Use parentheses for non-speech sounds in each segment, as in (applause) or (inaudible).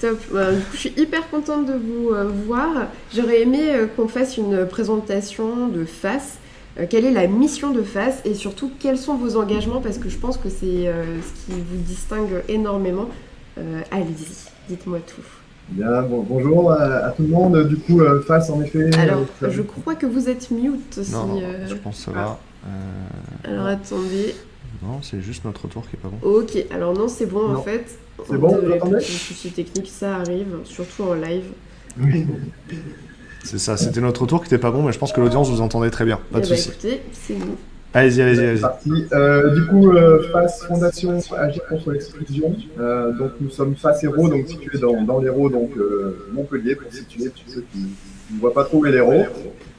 top. Bah, du coup, je suis hyper contente de vous voir. J'aurais aimé qu'on fasse une présentation de face. quelle est la mission de face et surtout quels sont vos engagements? Parce que je pense que c'est ce qui vous distingue énormément. Allez-y, dites-moi tout. Bien, bonjour à, tout le monde. Du coup, euh, face en effet. Alors, euh, je crois que vous êtes mute aussi. Non, euh. je pense que ça va. Alors attendez. Non, c'est juste notre tour qui est pas bon. Ok, alors non, c'est bon en fait. C'est bon, vous entendez souci technique, ça arrive, surtout en live. Oui. c'est ça, c'était notre tour qui était pas bon, mais je pense que l'audience vous entendait très bien. Pas de eh ben, écoutez, c'est nous. Allez-y, allez-y, allez-y. Euh, du coup, euh, FACE Fondation Agir contre l'exclusion. Euh, donc, nous sommes FACE Héros, donc situé dans, dans l'Hérault, donc euh, Montpellier, pour situer tous ceux qui ne voient pas trop l'Hérault.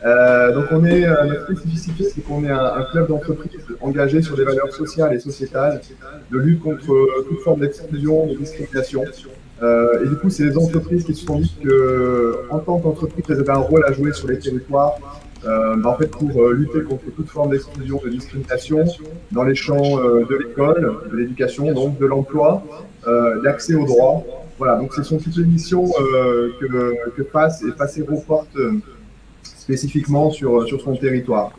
Euh, donc, on est, euh, notre spécificité, c'est qu'on est un, club d'entreprise engagé sur des valeurs sociales et sociétales, de lutte contre toute forme d'exclusion, de discrimination. et du coup, c'est les entreprises qui se sont dit qu'en tant qu'entreprise, elles avaient un rôle à jouer sur les territoires euh, bah, en fait, pour euh, lutter contre toute forme d'exclusion, de discrimination dans les champs euh, de l'école, de l'éducation, donc de l'emploi, l'accès aux droits. Voilà, donc ce sont toutes les missions que, que PASS et PASS reporte spécifiquement sur, sur son territoire.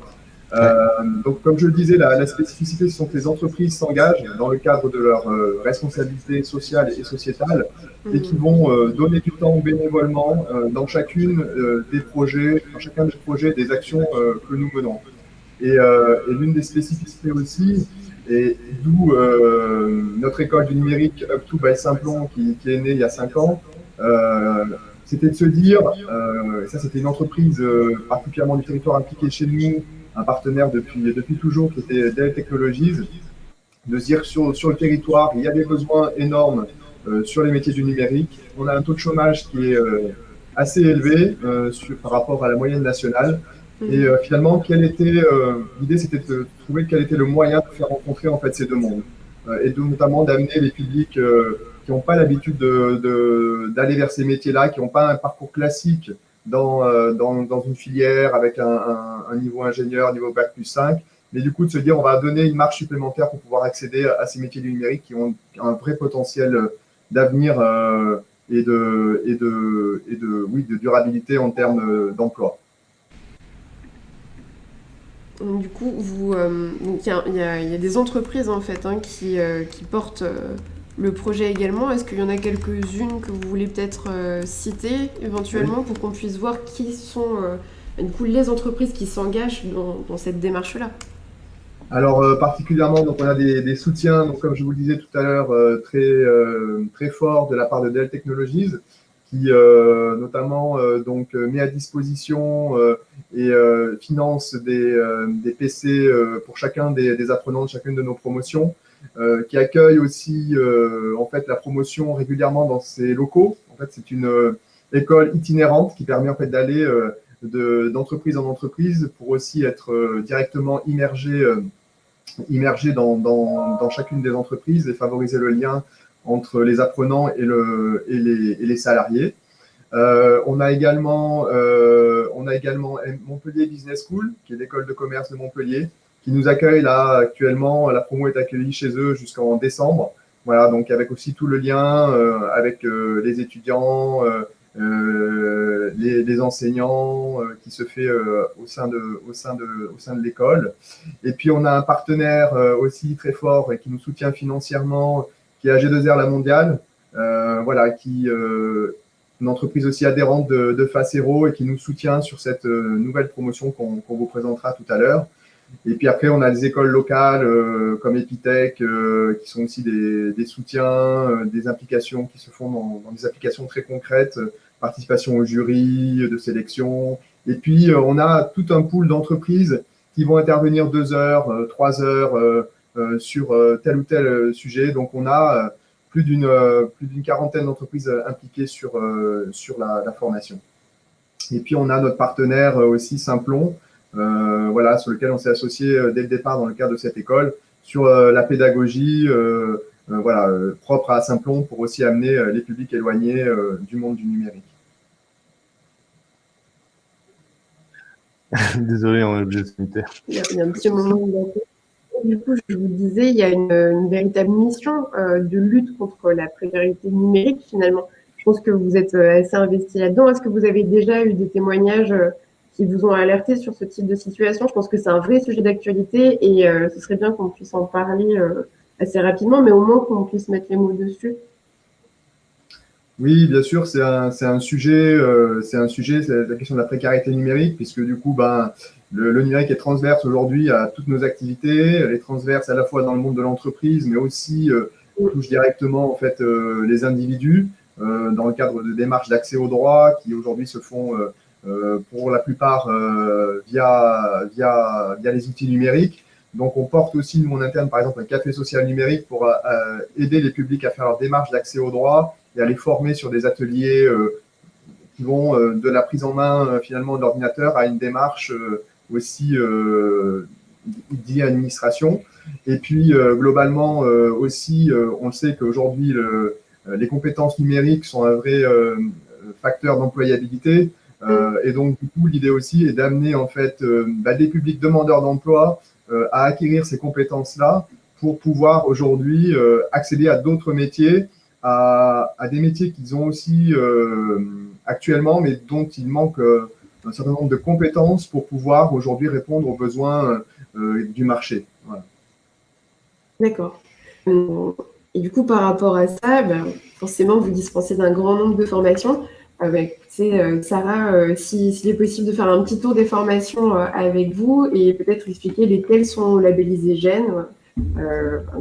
Euh, donc, comme je le disais, la, la, spécificité, ce sont que les entreprises s'engagent dans le cadre de leur euh, responsabilité sociale et sociétale et qui vont euh, donner du temps bénévolement dans chacune des projets, dans chacun des projets, des actions que nous menons. Et, et l'une des spécificités aussi, et d'où notre école du numérique Up to by Simplon qui, qui, est née il y a cinq ans, c'était de se dire, ça c'était une entreprise particulièrement du territoire impliquée chez nous, un partenaire depuis, depuis toujours qui était Dell Technologies, de se dire sur, sur le territoire, il y a des besoins énormes euh, sur les métiers du numérique. On a un taux de chômage qui est euh, assez élevé euh, par rapport à la moyenne nationale. Et mhm. finalement, quelle était l'idée, c'était de trouver quel était le moyen de faire rencontrer en fait ces deux mondes, et de, notamment d'amener les publics qui n'ont pas l'habitude d'aller de, d'aller vers ces métiers-là, qui n'ont pas un parcours classique dans, euh, dans, dans, une filière avec un, un, un, niveau ingénieur, niveau bac plus 5, mais du coup de se dire on va donner une marche supplémentaire pour pouvoir accéder à ces métiers du numérique qui ont un vrai potentiel d'avenir euh, et, de, et, de, et de, oui, de durabilité en termes d'emploi. Du coup, vous, euh, il y, y, a des entreprises en fait hein, qui, euh, qui portent le projet également. Est-ce qu'il y en a quelques-unes que vous voulez peut-être euh, citer éventuellement pour qu'on puisse voir qui sont euh, du coup, les entreprises qui s'engagent dans, cette démarche-là? Alors euh, particulièrement, donc on a des, soutiens, donc comme je vous le disais tout à l'heure, très très forts de la part de Dell Technologies, qui notamment donc met à disposition et finance des, des PC pour chacun des, apprenants de chacune de nos promotions. Euh, qui accueille aussi euh, en fait la promotion régulièrement dans ses locaux. En fait, c'est une euh, école itinérante qui permet en fait d'aller d'entreprise en entreprise pour aussi être directement immergé, immergé dans, dans, dans, chacune des entreprises et favoriser le lien entre les apprenants et, le, et, les, salariés. Euh, on, a également, euh, Montpellier Business School, qui est l'école de commerce de Montpellier, qui nous accueille là actuellement. La promo est accueillie chez eux jusqu'en décembre. Voilà, donc avec aussi tout le lien euh, avec les étudiants, les, enseignants qui se fait au sein de l'école. Et puis on a un partenaire aussi très fort et qui nous soutient financièrement, qui est AG2R La Mondiale, voilà, qui une entreprise aussi adhérente de, de Facero et qui nous soutient sur cette nouvelle promotion qu'on vous présentera tout à l'heure. Et puis après, on a des écoles locales euh, comme Epitech, euh, qui sont aussi des, des soutiens, euh, des implications qui se font dans, dans, des applications très concrètes, participation au jury, de sélection. Et puis, on a tout un pool d'entreprises qui vont intervenir deux heures, trois heures sur tel ou tel sujet. Donc, on a plus d'une plus d'une quarantaine d'entreprises impliquées sur, sur la, la, formation. Et puis, on a notre partenaire aussi Simplon, euh, voilà, sur lequel on s'est associé euh, dès le départ dans le cadre de cette école, sur euh, la pédagogie, voilà, propre à Simplon pour aussi amener les publics éloignés du monde du numérique. (laughs) Désolé, on est obligé de se Il y a un petit moment du coup, je vous disais, il y a une, une véritable mission euh, de lutte contre la précarité numérique. Finalement, je pense que vous êtes assez investi là-dedans. Est-ce que vous avez déjà eu des témoignages qui vous ont alerté sur ce type de situation? Je pense que c'est un vrai sujet d'actualité et ce serait bien qu'on puisse en parler assez rapidement, mais au moins qu'on puisse mettre les mots dessus. Oui, bien sûr, c'est un, un, sujet, c'est un sujet, c'est la question de la précarité numérique, puisque du coup, ben, le, numérique est transverse aujourd'hui à toutes nos activités. Elle est transverse à la fois dans le monde de l'entreprise, mais aussi euh, touche directement en fait euh, les individus euh, dans le cadre de démarches d'accès aux droits qui aujourd'hui se font pour la plupart via, via, via les outils numériques. Donc, on porte aussi, nous, en interne, par exemple, un café social numérique pour aider les publics à faire leur démarche d'accès aux droits et à les former sur des ateliers qui vont de la prise en main, finalement, de à une démarche aussi euh, d'e-administration. Et puis, euh, globalement, euh, aussi, on sait qu'aujourd'hui, les compétences numériques sont un vrai facteur d'employabilité. et donc, du coup, l'idée aussi est d'amener en fait bah, des publics demandeurs d'emploi à acquérir ces compétences-là pour pouvoir aujourd'hui accéder à d'autres métiers, à, des métiers qu'ils ont aussi actuellement, mais dont il manque un certain nombre de compétences pour pouvoir aujourd'hui répondre aux besoins euh, du marché. D'accord. Et du coup, par rapport à ça, ben, forcément, vous dispensez d'un grand nombre de formations. Euh, Sarah, euh, s'il est possible de faire un petit tour des formations avec vous et peut-être expliquer lesquelles sont labellisées GEN,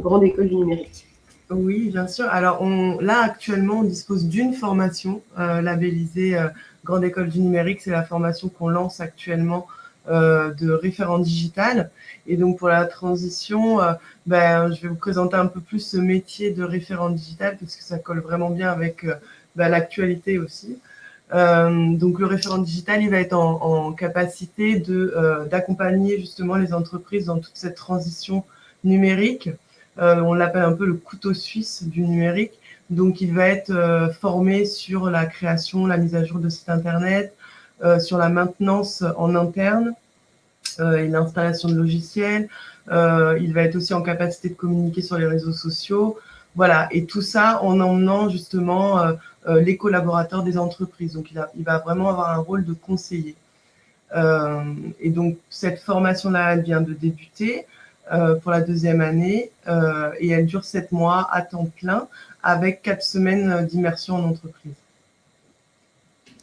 grande école du numérique. Oui, bien sûr. Alors on, là, actuellement, on dispose d'une formation labellisée Grande École du Numérique, c'est la formation qu'on lance actuellement euh, de référent digital. Et donc pour la transition, euh, ben, je vais vous présenter un peu plus ce métier de référent digital parce que ça colle vraiment bien avec euh, ben, l'actualité aussi. donc le référent digital, il va être en, capacité de d'accompagner justement les entreprises dans toute cette transition numérique. On l'appelle un peu le couteau suisse du numérique. Donc, il va être euh, formé sur la création, la mise à jour de sites internet, euh, sur la maintenance en interne euh, et l'installation de logiciels. il va être aussi en capacité de communiquer sur les réseaux sociaux. Voilà, et tout ça en emmenant justement les collaborateurs des entreprises. Donc, il, va vraiment avoir un rôle de conseiller. et donc, cette formation-là, elle vient de débuter. Pour la deuxième année et elle dure sept mois à temps plein avec quatre semaines d'immersion en entreprise.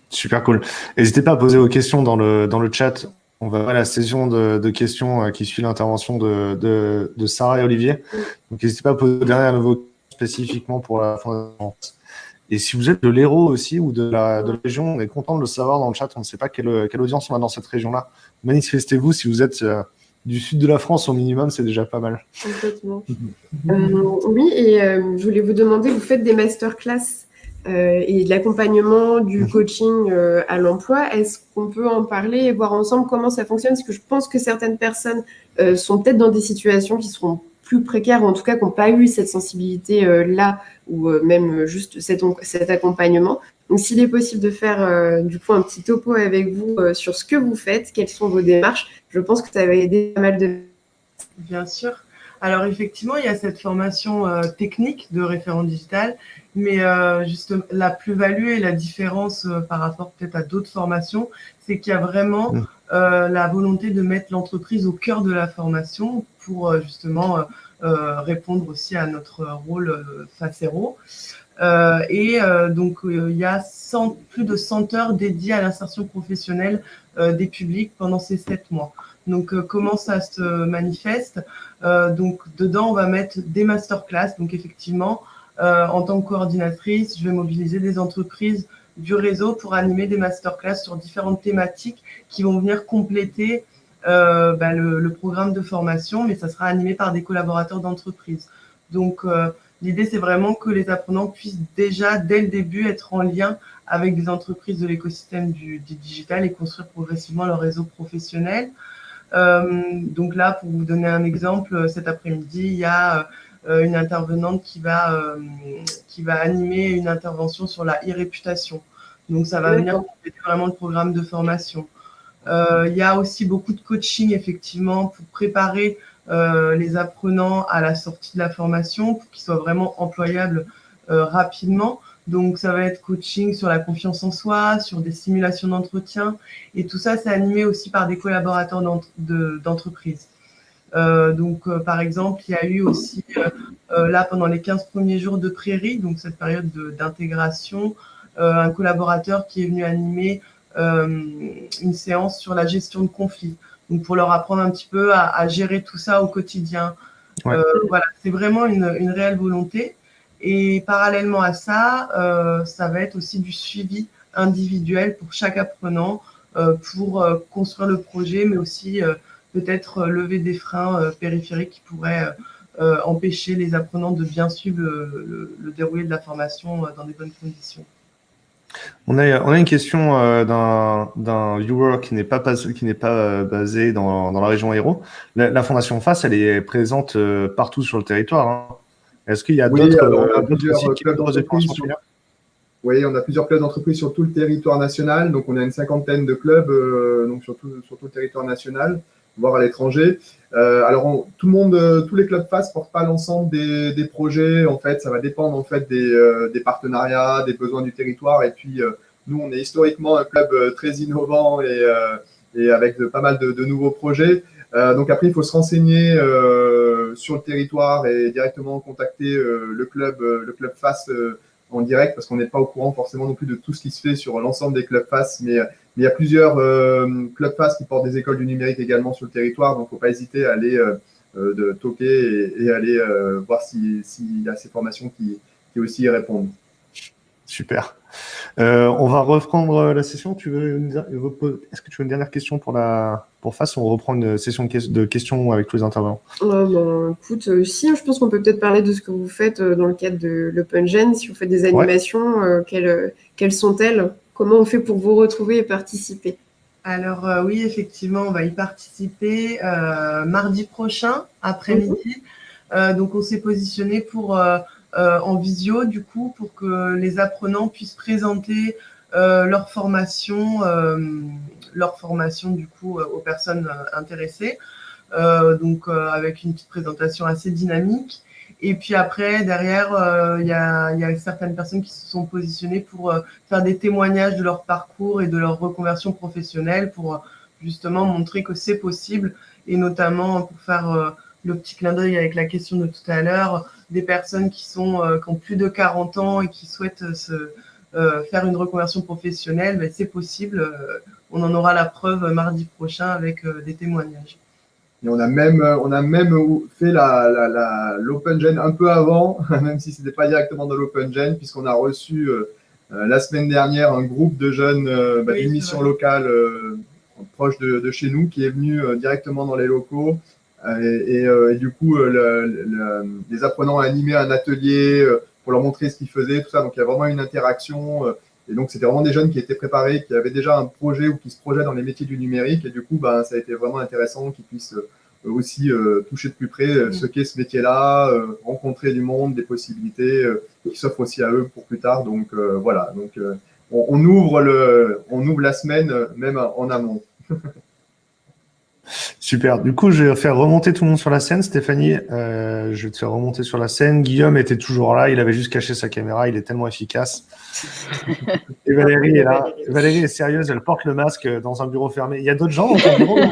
Super cool. N'hésitez pas à poser vos questions dans le, dans le chat. On va voir la session de, questions euh, qui suit l'intervention de, de, Sarah et Olivier. Donc, n'hésitez pas à poser derrière nouveau spécifiquement pour la fondation. Et si vous êtes de l'Hérault aussi ou de la, de la région, on est content de le savoir dans le chat. On ne sait pas quelle, audience on a dans cette région-là. Manifestez-vous si vous êtes euh, du sud de la France au minimum, c'est déjà pas mal. Complètement. Euh, oui, et euh, je voulais vous demander, vous faites des masterclass euh, et de l'accompagnement, du mhm. coaching à l'emploi. Est-ce qu'on peut en parler et voir ensemble comment ça fonctionne? Parce que je pense que certaines personnes sont peut-être dans des situations qui seront plus précaires, ou en tout cas qui n'ont pas eu cette sensibilité-là, ou même juste cet, cet accompagnement. Donc, s'il est possible de faire du coup un petit topo avec vous sur ce que vous faites, quelles sont vos démarches, je pense que ça va aider pas mal de... Bien sûr. Alors effectivement, il y a cette formation euh, technique de référent digital, mais euh, juste la plus-value et la différence euh, par rapport peut-être à d'autres formations, c'est qu'il y a vraiment mmh. la volonté de mettre l'entreprise au cœur de la formation pour justement répondre aussi à notre rôle face et donc, il y a plus de 100 heures dédiées à l'insertion professionnelle des publics pendant ces sept mois. Donc, euh, comment ça se manifeste? Euh, Donc, dedans, on va mettre des masterclass. Donc, effectivement, euh, en tant que coordinatrice, je vais mobiliser des entreprises du réseau pour animer des masterclass sur différentes thématiques qui vont venir compléter bah, le, programme de formation, mais ça sera animé par des collaborateurs d'entreprise. Donc, l'idée, c'est vraiment que les apprenants puissent déjà, dès le début, être en lien avec des entreprises de l'écosystème du, du, digital et construire progressivement leur réseau professionnel. Euh, donc là, pour vous donner un exemple, cet après-midi, il y a euh, une intervenante qui va, euh, qui va animer une intervention sur la e-réputation. Donc, ça va venir compléter vraiment le programme de formation. Il y a aussi beaucoup de coaching, effectivement, pour préparer les apprenants à la sortie de la formation, pour qu'ils soient vraiment employables rapidement. Donc, ça va être coaching sur la confiance en soi, sur des simulations d'entretien. Et tout ça, c'est animé aussi par des collaborateurs d'entreprise. Euh, donc, euh, par exemple, il y a eu aussi, euh, là, pendant les 15 premiers jours de prairie, donc cette période d'intégration, un collaborateur qui est venu animer une séance sur la gestion de conflits. Donc, pour leur apprendre un petit peu à, gérer tout ça au quotidien. voilà, c'est vraiment une, une, réelle volonté. Et parallèlement à ça, ça va être aussi du suivi individuel pour chaque apprenant pour construire le projet, mais aussi peut-être euh, lever des freins euh, périphériques qui pourraient euh, empêcher les apprenants de bien suivre le, déroulé de la formation dans des bonnes conditions. On a, on a, une question d'un viewer qui n'est pas, qui pas basé dans, dans, la région Hérault. La, Fondation FACE, elle est présente partout sur le territoire. Hein. Est-ce qu'il y a d'autres clubs d'entreprise Oui, on a plusieurs clubs d'entreprise sur tout le territoire national. Donc, on a une cinquantaine de clubs donc sur, tout, sur tout le territoire national voire à l'étranger. Euh, alors, tout le monde, euh, tous les clubs FAS portent pas l'ensemble des, des, projets. En fait, ça va dépendre en fait des, euh, des partenariats, des besoins du territoire. Et puis, nous, on est historiquement un club très innovant et, et avec de, pas mal de, de nouveaux projets. donc après, il faut se renseigner sur le territoire et directement contacter le club, le club FAS en direct parce qu'on n'est pas au courant forcément non plus de tout ce qui se fait sur l'ensemble des clubs FAS, mais, il y a plusieurs euh, clubs FAS qui portent des écoles du numérique également sur le territoire, donc il ne faut pas hésiter à aller euh, euh, de toquer et, aller voir s'il y a ces formations qui, qui aussi y répondent. Super. Euh, on va reprendre la session. Tu veux Est-ce que tu veux une dernière question pour la pour face? On reprend une session de questions avec tous les intervenants. Euh, écoute, euh, si, je pense qu'on peut peut-être parler de ce que vous faites dans le cadre de l'OpenGen. Si vous faites des animations, quelles, quelles sont-elles? Comment on fait pour vous retrouver et participer? Alors oui, effectivement, on va y participer mardi prochain après-midi. Mhm. donc on s'est positionné pour euh, en visio, du coup, pour que les apprenants puissent présenter euh, leur formation, euh, leur formation, du coup, aux personnes intéressées. donc, avec une petite présentation assez dynamique. Et puis après, derrière, il y, a, y, a, certaines personnes qui se sont positionnées pour faire des témoignages de leur parcours et de leur reconversion professionnelle pour justement montrer que c'est possible et notamment pour faire le petit clin d'œil avec la question de tout à l'heure, des personnes qui, sont, euh, qui ont plus de 40 ans et qui souhaitent euh, se, euh, faire une reconversion professionnelle, ben, c'est possible. on en aura la preuve mardi prochain avec des témoignages. Et on a même, on a même fait l'Open la, Gen un peu avant, (laughs) même si ce n'était pas directement dans l'Open Gen, puisqu'on a reçu la semaine dernière un groupe de jeunes bah, d'une mission locale proche de, de, chez nous qui est venu directement dans les locaux euh, euh, et, du coup, euh, les apprenants ont animé un atelier pour leur montrer ce qu'ils faisaient, tout ça. Donc, il y a vraiment une interaction. Et donc, c'était vraiment des jeunes qui étaient préparés, qui avaient déjà un projet ou qui se projettent dans les métiers du numérique. Et du coup, ben, ça a été vraiment intéressant qu'ils puissent aussi toucher de plus près ce qu'est ce métier-là, rencontrer du monde, des possibilités qui s'offrent aussi à eux pour plus tard. Donc, voilà. Donc, on, on, ouvre le, on ouvre la semaine même en amont. (laughs) Super. Du coup, je vais faire remonter tout le monde sur la scène. Stéphanie, euh, je vais te faire remonter sur la scène. Guillaume était toujours là. Il avait juste caché sa caméra. Il est tellement efficace. (laughs) Et Valérie est là. Valérie est sérieuse. Elle porte le masque dans un bureau fermé. Il y a d'autres gens dans ton bureau (laughs)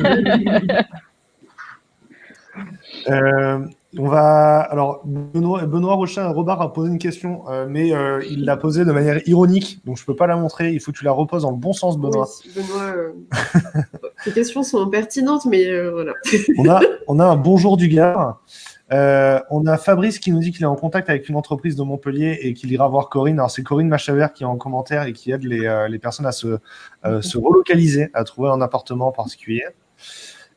euh, on va. Alors, Benoît, Benoît Rochin, Robert a posé une question, euh, mais euh, il l'a posée de manière ironique, donc je ne peux pas la montrer. Il faut que tu la reposes dans le bon sens, Benoît. Benoît, euh, (laughs) tes questions sont pertinentes, mais voilà. on, a, (laughs) on a un bonjour du gars. on a Fabrice qui nous dit qu'il est en contact avec une entreprise de Montpellier et qu'il ira voir Corinne. Alors, c'est Corinne Machaver qui est en commentaire et qui aide les, les personnes à se, se relocaliser, à trouver un appartement particulier.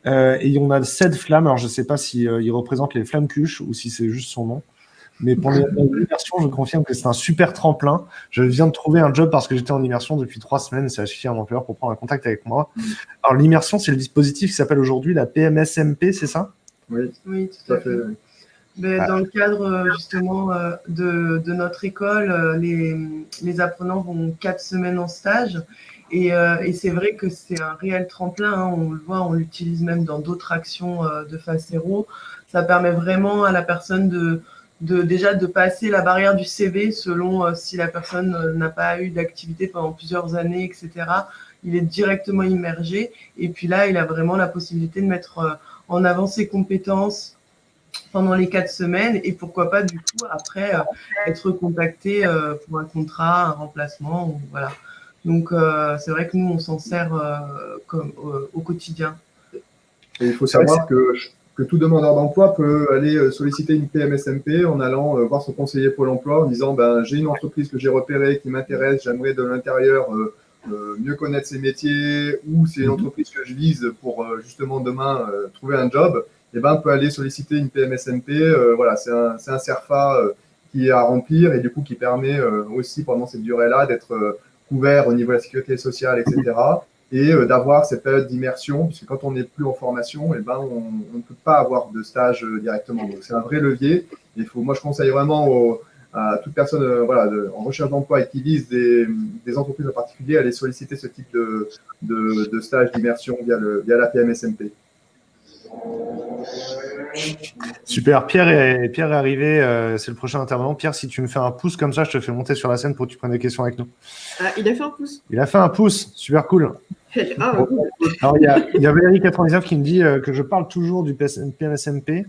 Euh, et on a Ced Flamme. Alors, je ne sais pas si euh, il représente les flammes cuches ou si c'est juste son nom. Mais pour l'immersion, je confirme que c'est un super tremplin. Je viens de trouver un job parce que j'étais en immersion depuis trois semaines. C'est à un employeur pour prendre un contact avec moi. Mm. Alors, l'immersion, c'est le dispositif qui s'appelle aujourd'hui la PMSMP, c'est ça? Oui. oui, tout à fait. Mais Dans le cadre euh, justement de, de notre école, les, les, apprenants vont quatre semaines en stage et, euh, et c'est vrai que c'est un réel tremplin, hein, on le voit, on l'utilise même dans d'autres actions euh, de face héros. Ça permet vraiment à la personne de, déjà de passer la barrière du CV selon si la personne n'a pas eu d'activité pendant plusieurs années, etc. Il est directement immergé. Et puis là, il a vraiment la possibilité de mettre en avant ses compétences pendant les quatre semaines et pourquoi pas du coup après être contacté pour un contrat, un remplacement, voilà. Donc c'est vrai que nous on s'en sert comme au quotidien. Et il faut savoir que, que tout demandeur d'emploi peut aller euh, solliciter une PMSMP en allant euh, voir son conseiller Pôle emploi en disant ben, j'ai une entreprise que j'ai repérée qui m'intéresse, j'aimerais de l'intérieur euh, mieux connaître ses métiers ou c'est une mhm. entreprise que je vise pour justement demain trouver un job. Et eh ben, on peut aller solliciter une PMSMP. voilà, c'est un, un CERFA qui est à remplir et du coup qui permet aussi pendant cette durée-là d'être couvert au niveau de la sécurité sociale, etc et euh, d'avoir cette période d'immersion, puisque quand on n'est plus en formation, eh ben, on, ne peut pas avoir de stage euh, directement. Donc c'est un vrai levier. Il faut, moi, je conseille vraiment à toute personne euh, voilà, en recherche d'emploi et qui vise des, des, entreprises en particulier à aller solliciter ce type de, de, de stage d'immersion via, via la PMSMP. Super, Pierre est, Pierre est arrivé, euh, c'est le prochain intervenant. Pierre, si tu me fais un pouce comme ça, je te fais monter sur la scène pour que tu prennes des questions avec nous. Ah, il a fait un pouce. Il a fait un pouce, super cool. (laughs) Ah, Alors, il y a, il y a Valérie99 qui me dit euh, que je parle toujours du PMSMP.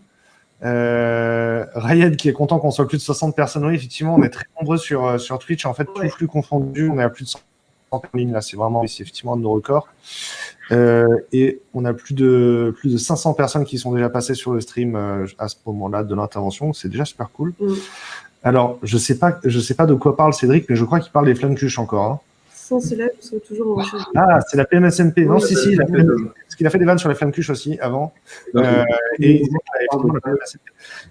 Euh, Rayed qui est content qu'on soit plus de 60 personnes. Oui, effectivement, on est très nombreux sur, euh, sur Twitch. En fait, tout flux confondu, on est à plus de 100 en ligne. Là, c'est vraiment, c'est effectivement un de nos records. Euh, et on a plus de, plus de 500 personnes qui sont déjà passées sur le stream euh, à ce moment-là de l'intervention. C'est déjà super cool. Mm. Alors, je sais pas, je sais pas de quoi parle Cédric, mais je crois qu'il parle des flammes-cuches encore. Hein. Sans cela, je serais toujours en Ah, c'est la PMSMP. non, si, si, parce qu'il a fait des vannes sur les flammes-cuches aussi avant. Euh, et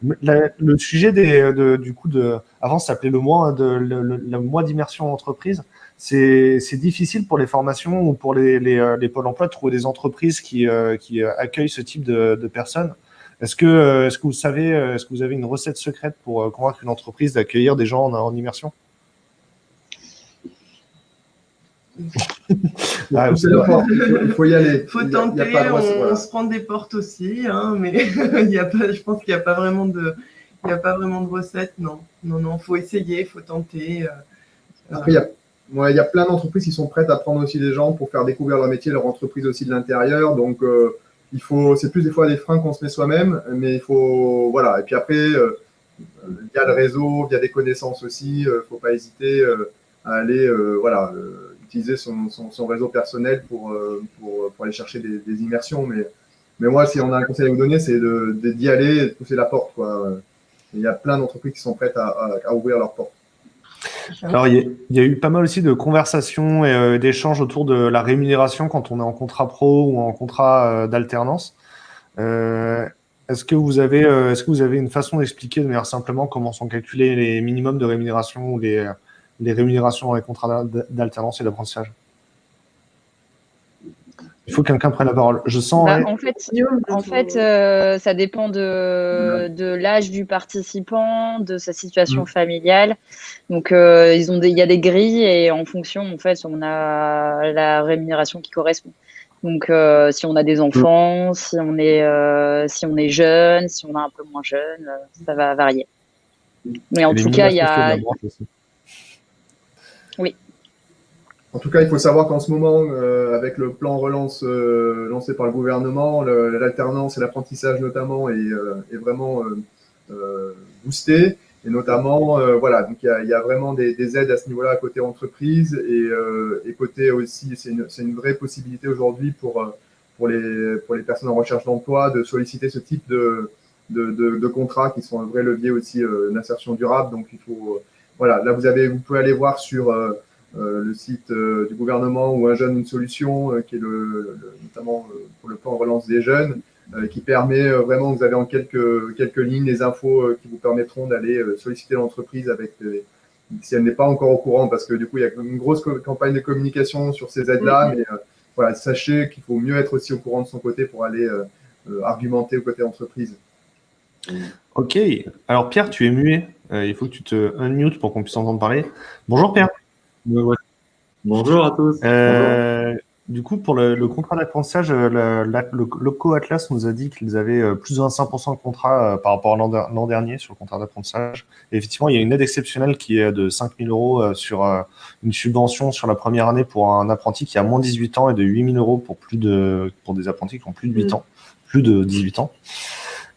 le sujet des, de, du coup de, avant, ça s'appelait le mois de le, le mois d'immersion entreprise c'est difficile pour les formations ou pour les, les, euh, les pôles emploi de trouver des entreprises qui, euh, qui euh, accueillent ce type de, de personnes. Est-ce que, vous savez, est-ce que vous avez une recette secrète pour convaincre une entreprise d'accueillir des gens en, en immersion? (laughs) Ah, (laughs) il faut y aller. Il faut tenter, on, se prend des portes aussi, hein, mais (laughs) il y a pas, je pense qu'il n'y a pas vraiment de, il y a pas vraiment de recette, non, non, non, faut essayer, faut tenter. Après, il y a il y a plein d'entreprises qui sont prêtes à prendre aussi des gens pour faire découvrir leur métier, leur entreprise aussi de l'intérieur. Donc, euh, il faut, c'est plus des fois des freins qu'on se met soi-même, mais il faut, voilà. Et puis après, euh, via le réseau, via des connaissances aussi, il euh, ne faut pas hésiter à aller, voilà, utiliser son, son, réseau personnel pour, pour, pour, aller chercher des, des, immersions. Mais, mais moi, si on a un conseil à vous donner, c'est d'y aller et de pousser la porte, quoi. Il y a plein d'entreprises qui sont prêtes à, à, à ouvrir leurs portes. Alors, il y, a eu pas mal aussi de conversations et euh, d'échanges autour de la rémunération quand on est en contrat pro ou en contrat euh, d'alternance. Euh, est-ce que vous avez, est-ce que vous avez une façon d'expliquer de manière simplement comment sont calculés les minimums de rémunération ou les, les rémunérations dans les contrats d'alternance et d'apprentissage? Il faut que quelqu'un prenne la parole. Je sens. Bah, en fait, en fait euh, ça dépend de, de l'âge du participant, de sa situation mm. familiale. Donc, euh, ils ont il y a des grilles et en fonction, en fait, on a la rémunération qui correspond. Donc, euh, si on a des mm. enfants, si on est si on est jeune, si on est un peu moins jeune, ça va varier. Mais en tout cas, il y a. En tout cas, il faut savoir qu'en ce moment, euh, avec le plan relance euh, lancé par le gouvernement, l'alternance et l'apprentissage notamment est, euh, est vraiment boosté. Et notamment, voilà, donc il y a, y a, vraiment des, des, aides à ce niveau-là côté entreprise et, et côté aussi, c'est une, une, vraie possibilité aujourd'hui pour, pour, les, pour les personnes en recherche d'emploi de solliciter ce type de, de, de, de, contrats qui sont un vrai levier aussi d'insertion durable. Donc il faut, voilà, là vous avez, vous pouvez aller voir sur euh, le site euh, du gouvernement ou un jeune une solution, euh, qui est le, notamment pour le plan relance des jeunes, qui permet vraiment, vous avez en quelques, quelques lignes les infos qui vous permettront d'aller solliciter l'entreprise avec si elle n'est pas encore au courant, parce que du coup, il y a une grosse campagne de communication sur ces aides-là, mais voilà, sachez qu'il faut mieux être aussi au courant de son côté pour aller argumenter au côté entreprise. Ok. Alors, Pierre, tu es muet. il faut que tu te unmute pour qu'on puisse entendre parler. Bonjour, Pierre. Bonjour à tous. Euh, du coup, pour le, contrat d'apprentissage, le, Loco Atlas nous a dit qu'ils avaient plus de 25% de contrat par rapport à l'an dernier sur le contrat d'apprentissage. effectivement, il y a une aide exceptionnelle qui est de 5 000 euros sur une subvention sur la première année pour un apprenti qui a moins de 18 ans et de 8 000 euros pour, plus de, pour des apprentis qui ont plus de 8 mm. ans, plus de 18 ans.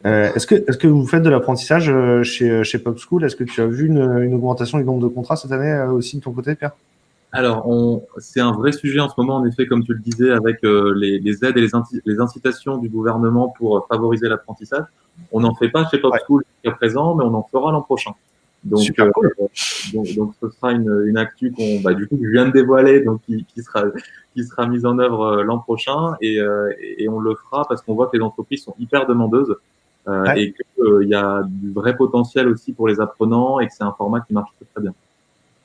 Euh, est-ce que, est que vous faites de l'apprentissage euh, chez, chez Pop School? Est-ce que tu as vu une, augmentation du nombre de contrats cette année euh, aussi de ton côté, Pierre? Alors, c'est un vrai sujet en ce moment, en effet, comme tu le disais, avec les, aides et les, les, incitations du gouvernement pour favoriser l'apprentissage. On n'en fait pas chez Pop School jusqu'à présent, mais on en fera l'an prochain. Donc, donc, ce sera une, une actu qu'on, bah, du coup, je viens de dévoiler, donc qui, qui sera qui sera mise en œuvre l'an prochain, et, et, on le fera parce qu'on voit que les entreprises sont hyper demandeuses euh, et qu'il euh, y a du vrai potentiel aussi pour les apprenants et que c'est un format qui marche très, très bien.